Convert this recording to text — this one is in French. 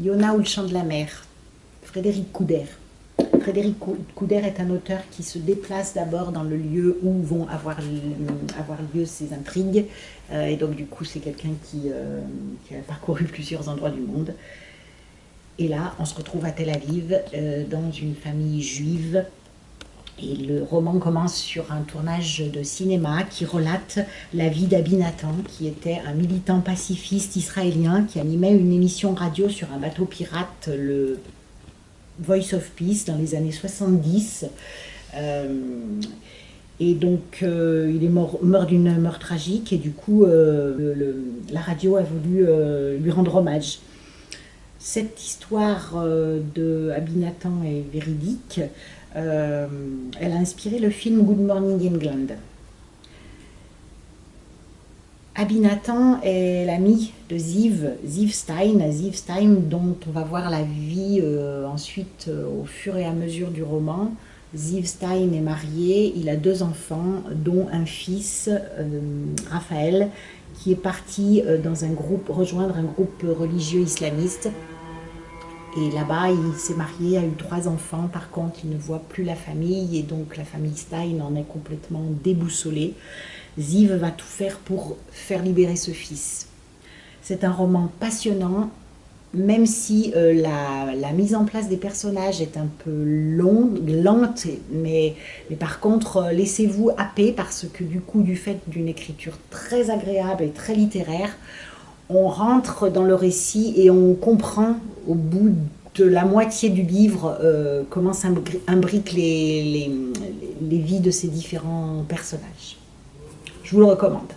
Yona ou le chant de la mer, Frédéric Couder. Frédéric Couder est un auteur qui se déplace d'abord dans le lieu où vont avoir, lieu ces intrigues. Euh, et donc du coup, c'est quelqu'un qui, euh, qui, a parcouru plusieurs endroits du monde. Et là, on se retrouve à Tel Aviv, euh, dans une famille juive. Et le roman commence sur un tournage de cinéma qui relate la vie d'Abinatan, qui était un militant pacifiste israélien qui animait une émission radio sur un bateau pirate, le Voice of Peace, dans les années 70. Euh, et donc, euh, il est mort, d'une mort tragique, et du coup, la radio a voulu lui rendre hommage. Cette histoire euh, de Abinatan est véridique. Euh, elle a inspiré le film Good Morning England. Abinatan est l'ami de Ziv, Ziv Stein, Ziv Stein dont on va voir la vie euh, ensuite au fur et à mesure du roman. Ziv Stein est marié, il a deux enfants, dont un fils, Raphaël, qui est parti dans un groupe, rejoindre un groupe religieux islamiste. Et là-bas, il s'est marié, a eu trois enfants. Par contre, il ne voit plus la famille et donc la famille Stein en est complètement déboussolée. Ziv va tout faire pour faire libérer ce fils. C'est un roman passionnant, même si euh, la, mise en place des personnages est un peu longue, lente, mais, par contre, euh, laissez-vous happer parce que du coup, du fait d'une écriture très agréable et très littéraire, on rentre dans le récit et on comprend au bout de la moitié du livre euh, comment s'imbriquent les, les, les vies de ces différents personnages. Je vous le recommande.